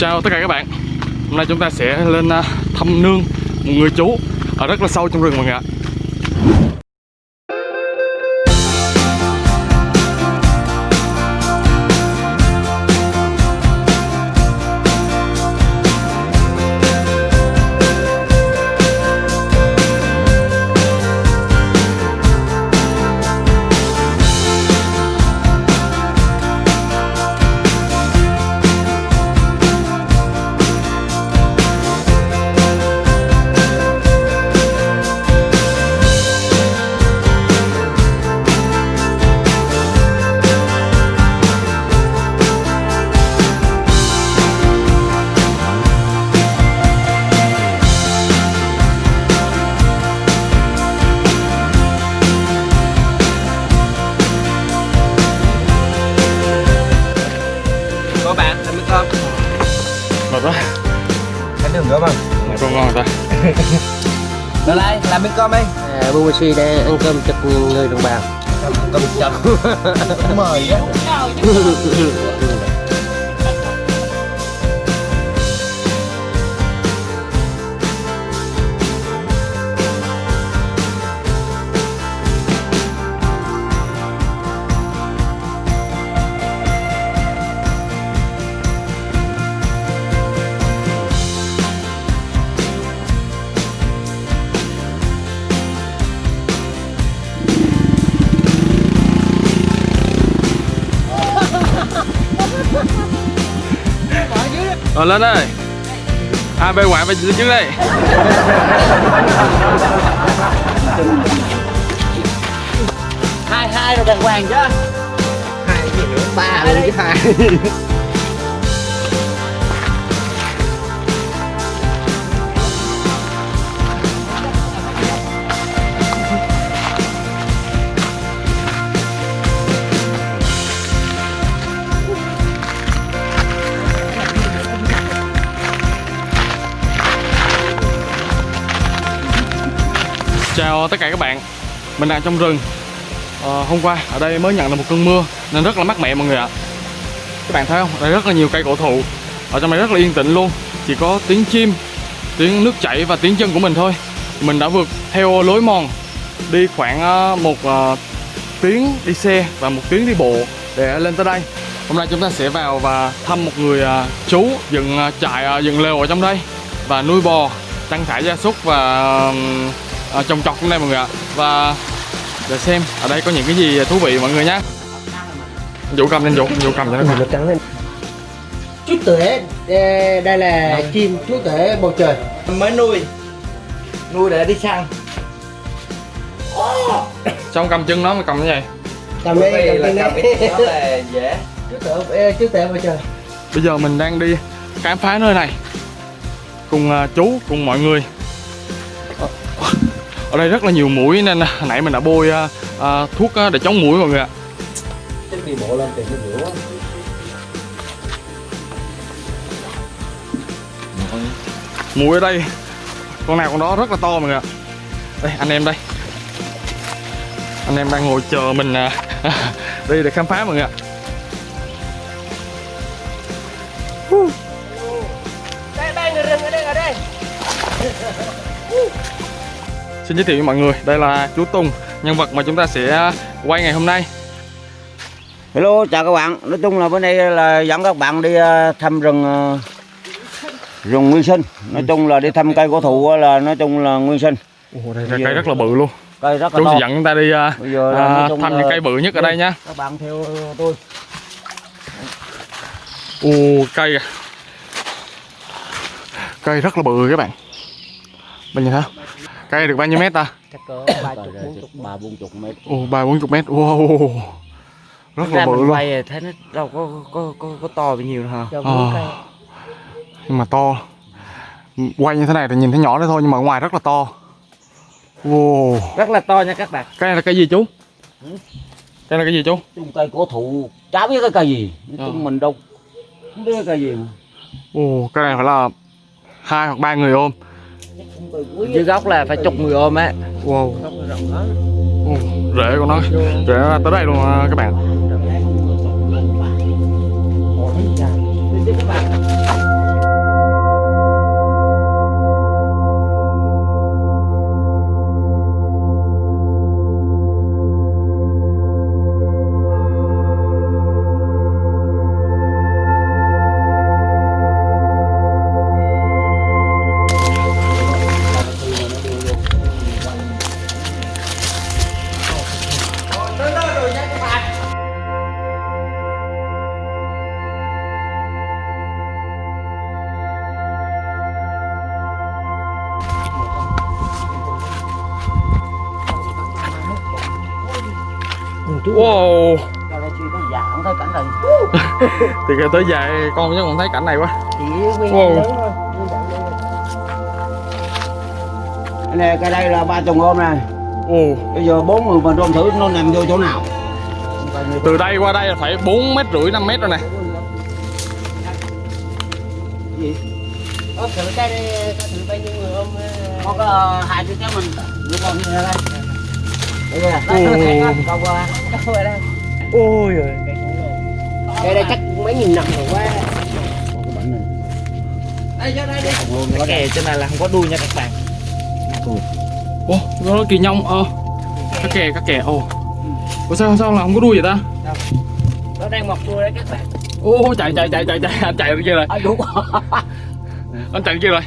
Chào tất cả các bạn. Hôm nay chúng ta sẽ lên à, thăm nương một người chú ở rất là sâu trong rừng mọi người ạ. Mệt quá, Ăn đường nữa không? mệt con ngon rồi ta Rồi đây, làm miếng cơm đi À, Bumashi đang ăn cơm chật người đồng bào. Cơm chậm Mời á Rồi lên ơi A, B ngoại về trước đây. Hai hai rồi đàng hoàng chứ Hai gì nữa? ba luôn chứ hai Chào tất cả các bạn. Mình đang trong rừng. À, Hôm qua ở đây mới nhận được một cơn mưa Nên rất là mát mẻ mọi người ạ. Các bạn thấy không? Đây rất là nhiều cây cổ thụ. Ở trong này rất là yên tĩnh luôn. Chỉ có tiếng chim, tiếng nước chảy và tiếng chân của mình thôi. Mình đã vượt theo lối mòn Đi khoảng ờ, một uh, tiếng đi xe và một tiếng đi bộ Để lên tới đây. Hôm nay chúng ta sẽ vào và thăm một người uh, chú dựng uh, trại, dựng lều ở trong đây Và nuôi bò, chăn thả gia súc và à, trồng trọt trong đây mọi người ạ. Và để xem ở đây có những cái gì thú vị mọi người nhé Vũ cầm lên Vũ, Vũ cầm cho nó nó trắng lên. Chú tể đây là chim chú tể bầu trời. Mới nuôi. Nuôi để đi săn. Xong cầm chân nó mà cầm như vậy cầm là cầm đó là dễ. Chú tể chú tể bầu trời. Bây giờ mình đang đi khám phá nơi này. Cùng à, chú, cùng mọi người Ở đây rất là nhiều mũi nên à, nãy mình đã bôi à, à, thuốc à, để chống mũi mọi người ạ. Đi bộ lên tìm cái rượu Mũi ở đây Con nào con đó rất là to mọi người ạ. Đây anh em đây. Anh em đang ngồi chờ mình à, đi để khám phá mọi người ạ. Đây đây người rừng ở đây ở đây Xin giới thiệu với mọi người, đây là chú Tùng, nhân vật mà chúng ta sẽ quay ngày hôm nay. Hello, chào các bạn. Nói chung là bữa nay là dẫn các bạn đi ờ, thăm rừng ờ, rừng nguyên sinh. Nói chung là đi thăm cây cổ thụ là nói chung là nguyên sinh. Ồ, đây là cây rất là bự luôn. Cây rất là Chú to. sẽ dẫn chúng ta đi à, à, thăm những cây bự nhất ở đây nha. Các bạn theo tôi. Ồ, cây à. Cây rất là bự các bạn. Bạn nhìn thấy không? Cây được bao nhiêu mét ta? chắc cỡ ba chục bốn chục ba bốn chục mét. Ồ, ba bốn chục mét. Wow. Rất là bự luôn. quay thấy nó đâu có có có, có to bao nhiêu đâu hả Ờ. cây Nhưng mà to. Quay như thế này thì nhìn thấy nhỏ đấy thôi nhưng mà ở ngoài rất là to. Wow. rất là to nha các bạn Cây này là cây gì chú? Cây là cái gì chú? Chung cây cổ thụ chả biết cái cây gì. Nói chung Ờ. mình đâu không biết cái cây gì. mà. Ồ, cái này phải là hai hoặc ba người ôm. Dưới gốc là phải chục người ôm á Wow. Rễ của nó, rễ tới đây luôn à, các bạn. Này. Từ kia tới dài con chắc còn thấy cảnh này quá. Wow. thôi. cái này cái đây là ba chồng ôm này ồ bây giờ bốn người phần tôm thử nó nằm vô chỗ nào. Từ đây qua đây là phải bốn mét rưỡi 5 mét rồi nè. Ôm thử cái có thử bao nhiêu người ôm ờ, có có hai đứa cháu mình. Đứa con như thế đây đây. ôi. Rồi lồ. Cái đây chắc mấy nghìn năm rồi quá. cái bánh này Đây cho đây đi. cái kè trên này là không có đuôi nha các bạn. Ô nó kỳ nhông ờ. Cá kè cá kè ồ. Ủa sao sao là không có đuôi vậy ta? Nó đang mọc đuôi đấy các bạn. ô chạy chạy chạy chạy chạy. Anh chạy đi kia rồi? À, đúng. anh chạy đi kia rồi?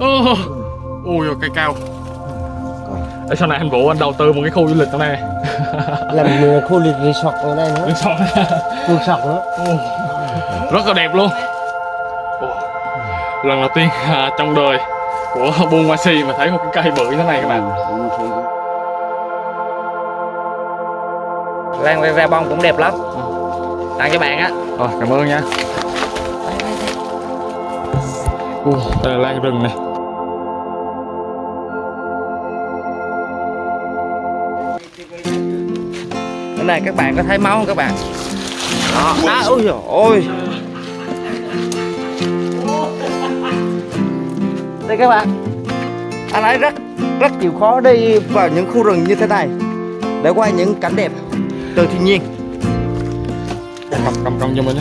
Ô ôi rồi cây cao Ê, sau này anh Vũ anh đầu tư một cái khu du lịch ở đây. Làm ờ, khu liệt resort ở đây nữa. Xong Resort nữa. Ồ, rất là đẹp luôn. Ồ, lần đầu tiên à, trong đời của buôn Si mà thấy một cái cây bự như thế này các bạn. Lan ve ve bông cũng đẹp lắm. Tặng cho bạn á. Rồi, cảm ơn nha. Ồ, đây là lan rừng này cái này các bạn có thấy máu không các bạn? Đó. Đó ôi trời ôi. Đây các bạn. Anh ấy rất rất chịu khó đi vào những khu rừng như thế này để quay những cảnh đẹp từ thiên nhiên. Cầm cầm cầm cho mình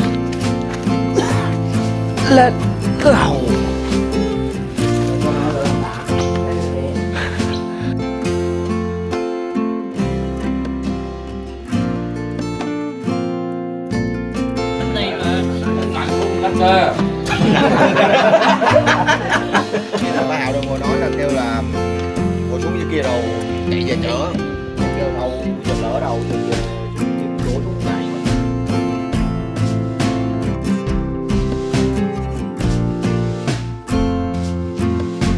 nhé lên cầu bà hào đồng ngồi nói là kêu là ngồi xuống dưới kia đâu chạy về chở kêu đâu giật lỡ đâu thì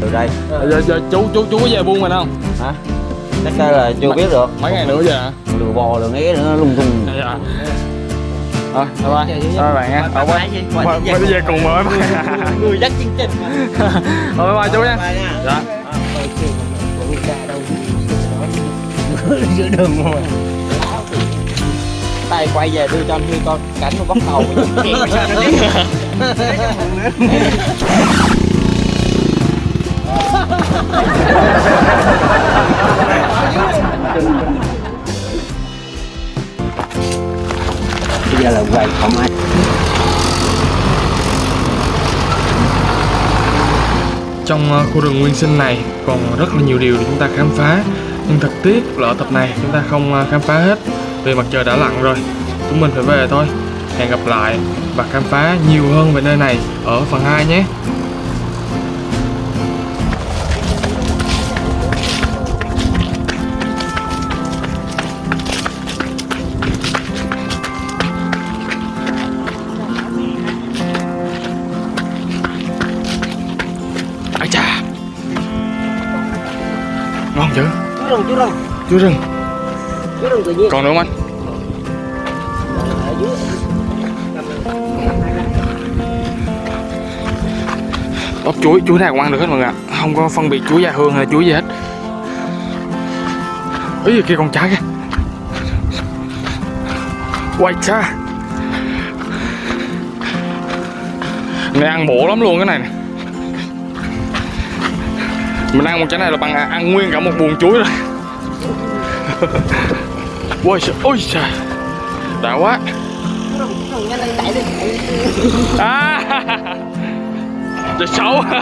từ đây. Giờ, giờ chú chú chú có về buôn mình không? Hả? Chắc là chưa biết được. mấy ngày nữa về hả? Lừa bò lừa nghé nữa lung tung. Dạ rồi bye bye bye bạn nha Ờ, quay đi về cùng bye Người dắt chương trình. Rồi, bye bye chú nha dạ Giữa đường rồi. tay quay về đưa cho anh Huy coi cảnh nó bóc đầu bây giờ là quay không ai. Trong ờ, khu rừng nguyên sinh này còn rất là nhiều điều để chúng ta khám phá. Nhưng thật tiếc là ở tập này chúng ta không ờ, khám phá hết, Vì mặt trời đã lặn rồi. Chúng mình phải về thôi. Hẹn gặp lại và khám phá nhiều hơn về nơi này ở phần 2 nhé. Rừng, chú rừng. Chú rừng Chú rừng tự nhiên. Còn nữa không anh? Ốc chuối, chuối nào cũng ăn được hết mọi người ạ Không có phân biệt chuối da hương hay chuối gì hết Ý kia con trái kìa Quay cha Này ăn bổ lắm luôn cái này nè mình ăn một trái này là bằng à, ăn nguyên cả một buồng chuối rồi. Ôi trời, ôi trời. Đã quá. À. Trời xấu.